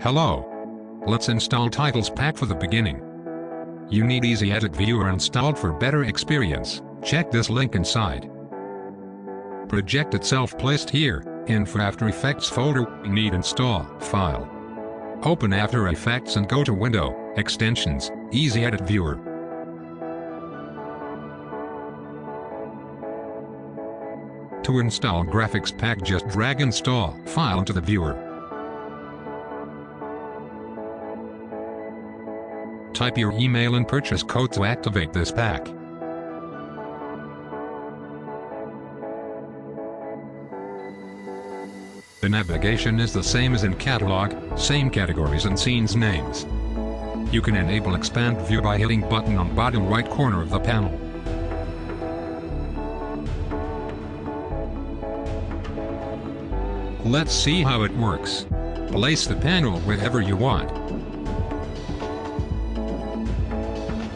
Hello. Let's install Titles Pack for the beginning. You need Easy Edit Viewer installed for better experience. Check this link inside. Project itself placed here, in for After Effects folder, need install, file. Open After Effects and go to Window, Extensions, Easy Edit Viewer. To install Graphics Pack just drag install file into the viewer. Type your email and purchase code to activate this pack. The navigation is the same as in Catalog, same categories and scenes names. You can enable Expand View by hitting button on bottom right corner of the panel. Let's see how it works. Place the panel wherever you want.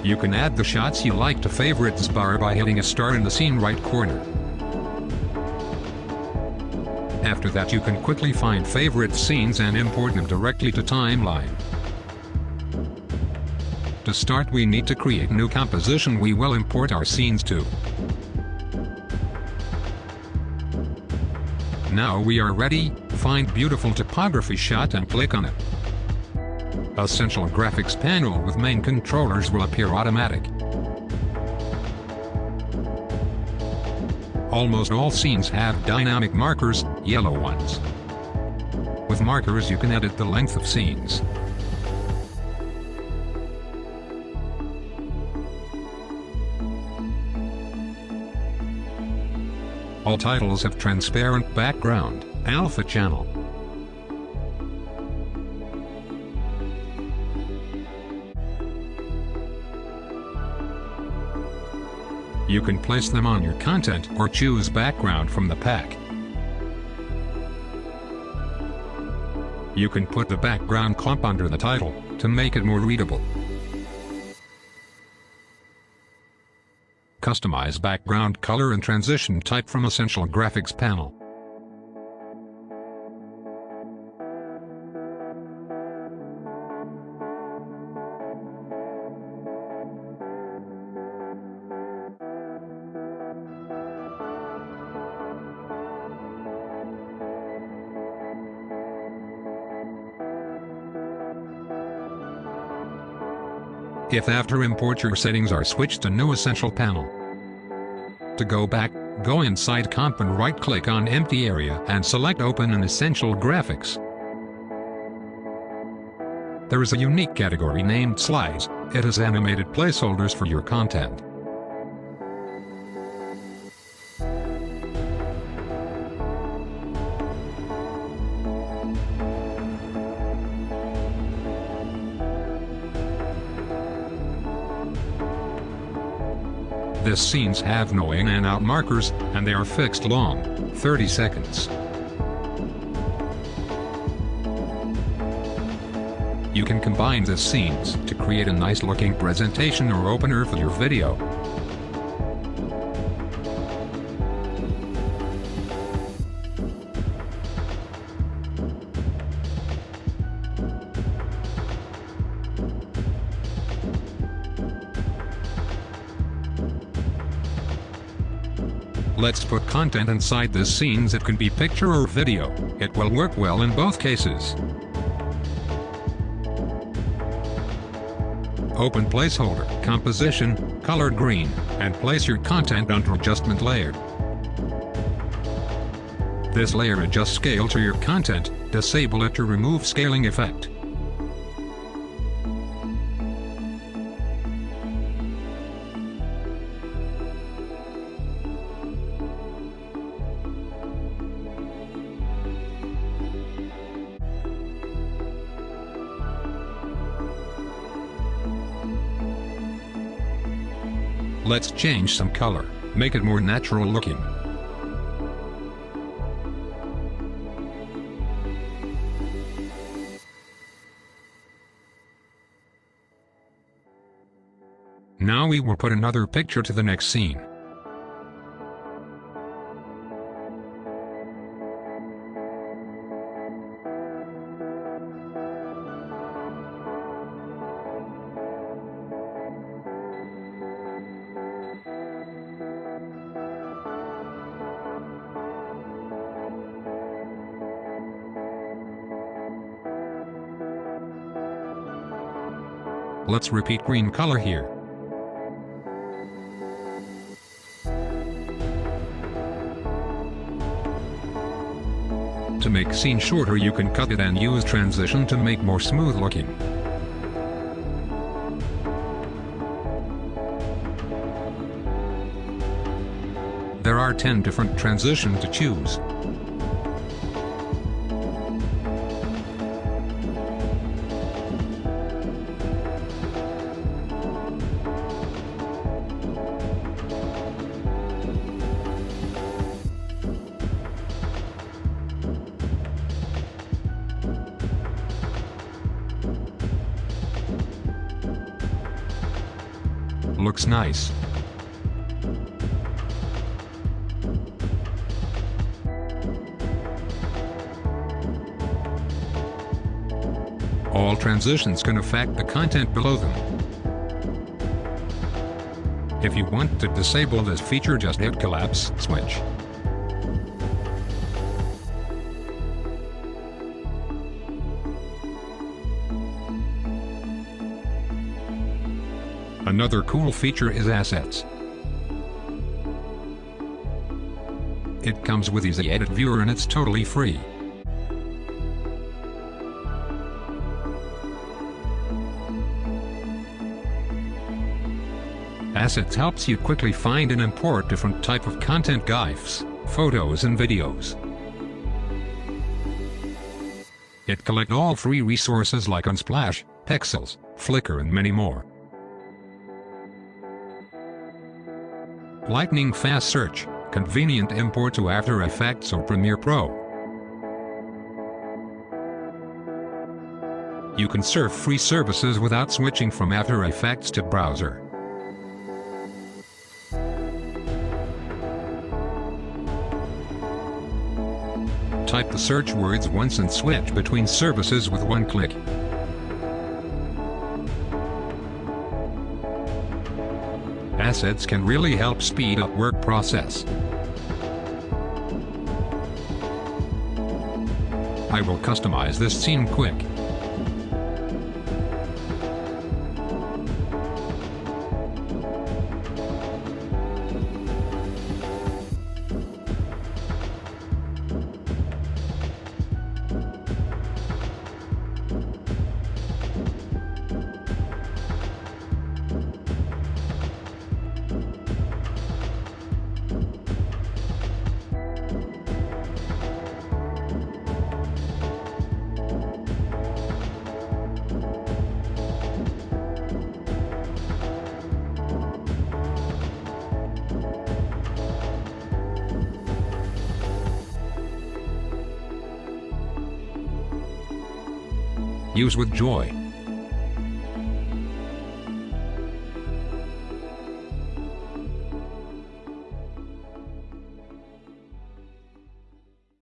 You can add the shots you like to favorites bar by hitting a star in the scene right corner. After that you can quickly find favorite scenes and import them directly to timeline. To start we need to create new composition we will import our scenes to. Now we are ready, find beautiful typography shot and click on it. Essential graphics panel with main controllers will appear automatic. Almost all scenes have dynamic markers, yellow ones. With markers you can edit the length of scenes. All titles have transparent background, alpha channel. You can place them on your content or choose background from the pack. You can put the background clump under the title to make it more readable. Customize background color and transition type from Essential Graphics panel. If after import your settings are switched to new essential panel. To go back, go inside comp and right click on empty area and select open in essential graphics. There is a unique category named slides, it has animated placeholders for your content. This scenes have no in and out markers, and they are fixed long, 30 seconds. You can combine the scenes to create a nice looking presentation or opener for your video. Let's put content inside the scenes it can be picture or video, it will work well in both cases. Open placeholder, composition, colored green, and place your content under adjustment layer. This layer adjusts scale to your content, disable it to remove scaling effect. Let's change some color, make it more natural looking. Now we will put another picture to the next scene. Let's repeat green color here. To make scene shorter you can cut it and use transition to make more smooth looking. There are 10 different transition to choose. Looks nice. All transitions can affect the content below them. If you want to disable this feature just hit collapse switch. Another cool feature is Assets. It comes with Easy Edit Viewer and it's totally free. Assets helps you quickly find and import different type of content GIFs, photos and videos. It collect all free resources like Unsplash, Pexels, Flickr and many more. Lightning Fast Search, convenient import to After Effects or Premiere Pro. You can surf free services without switching from After Effects to browser. Type the search words once and switch between services with one click. Assets can really help speed up work process. I will customize this scene quick. Use with joy.